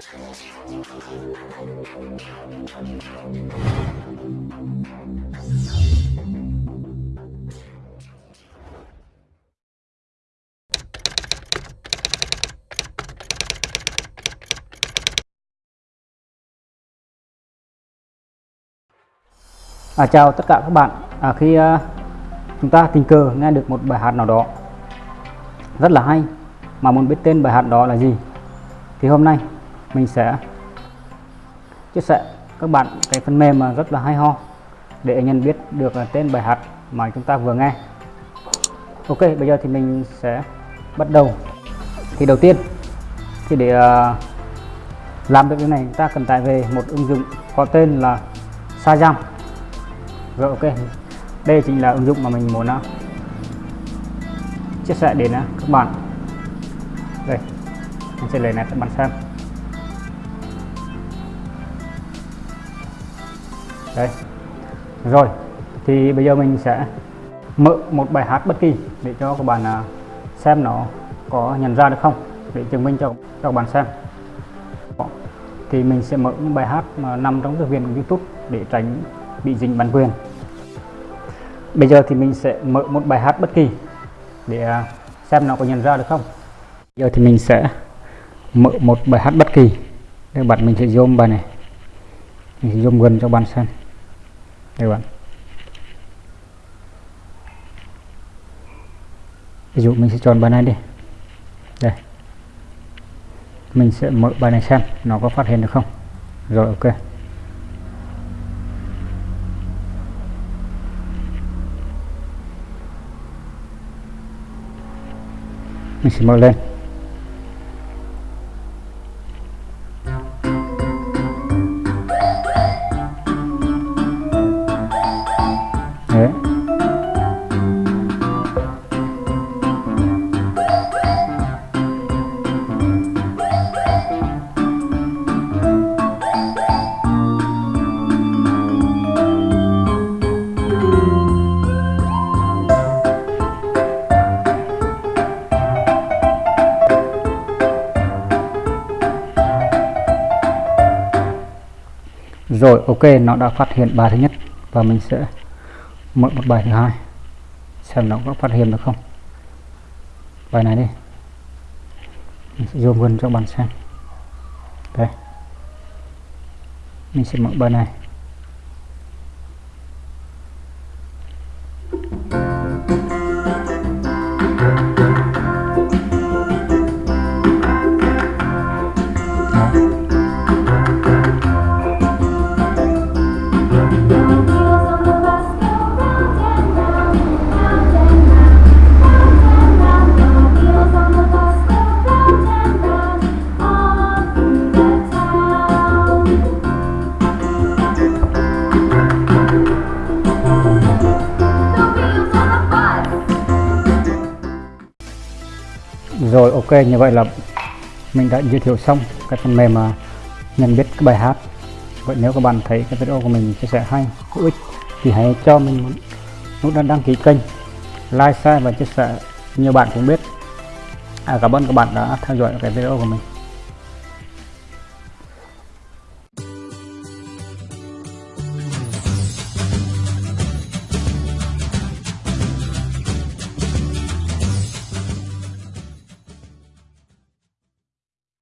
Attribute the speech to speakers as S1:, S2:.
S1: À, chào tất cả các bạn. À, khi à, chúng ta tình cờ nghe được một bài hát nào đó rất là hay mà muốn biết tên bài hát đó là gì thì hôm nay mình sẽ chia sẻ các bạn cái phần mềm mà rất là hay ho để nhận biết được tên bài hát mà chúng ta vừa nghe. Ok, bây giờ thì mình sẽ bắt đầu. Thì đầu tiên, thì để ờ, làm được cái này chúng ta cần tải về một ứng dụng có tên là Sajam. Rồi, ok. Đây chính là ứng dụng mà mình muốn ờ, chia sẻ đến ờ, các bạn. Đây, mình sẽ lấy này các bạn xem. Đây. Rồi thì bây giờ mình sẽ mở một bài hát bất kỳ để cho các bạn à, xem nó có nhận ra được không? Để chứng minh cho, cho các bạn xem. Thì mình sẽ mở những bài hát mà nằm trong thư viện của YouTube để tránh bị dính bản quyền. Bây giờ thì mình sẽ mở một bài hát bất kỳ để à, xem nó có nhận ra được không? Giờ thì mình sẽ mở một bài hát bất kỳ. Các bạn mình sẽ zoom bài này. Mình sẽ zoom gần cho bạn xem đây bạn ví dụ mình sẽ chọn bài này đi. Đây. Mình sẽ mở bài này xem nó có phát hiện được không. Rồi, ok. Mình sẽ mở lên. Rồi, ok, nó đã phát hiện bài thứ nhất và mình sẽ mở một bài thứ hai. Xem nó có phát hiện được không. Bài này đi. Mình sẽ zoom gần cho bạn xem. Đây. Mình sẽ mở bài này. Rồi ok như vậy là mình đã giới thiệu xong cái phần mềm mà nhận biết cái bài hát. Vậy nếu các bạn thấy cái video của mình chia sẻ hay hữu ích thì hãy cho mình nút đăng ký kênh like share và chia sẻ. Nhiều bạn cũng biết. À, cảm ơn các bạn đã theo dõi cái video của mình.